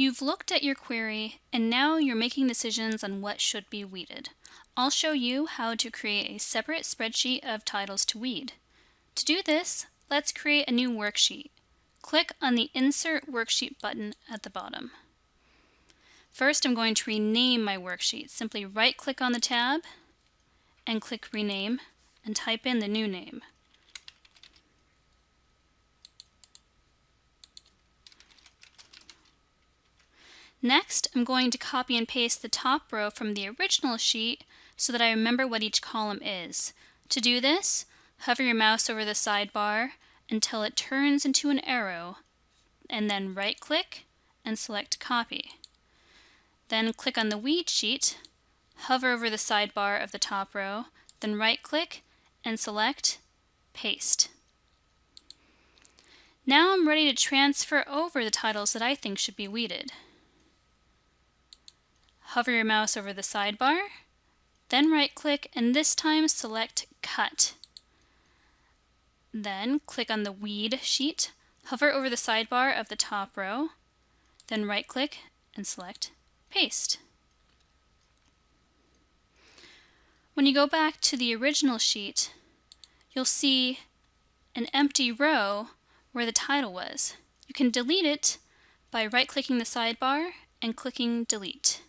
You've looked at your query and now you're making decisions on what should be weeded. I'll show you how to create a separate spreadsheet of titles to weed. To do this, let's create a new worksheet. Click on the Insert Worksheet button at the bottom. First, I'm going to rename my worksheet. Simply right-click on the tab and click Rename and type in the new name. Next, I'm going to copy and paste the top row from the original sheet so that I remember what each column is. To do this, hover your mouse over the sidebar until it turns into an arrow, and then right-click and select Copy. Then click on the Weed sheet, hover over the sidebar of the top row, then right-click and select Paste. Now I'm ready to transfer over the titles that I think should be weeded. Hover your mouse over the sidebar, then right-click and this time select Cut. Then click on the Weed sheet, hover over the sidebar of the top row, then right-click and select Paste. When you go back to the original sheet, you'll see an empty row where the title was. You can delete it by right-clicking the sidebar and clicking Delete.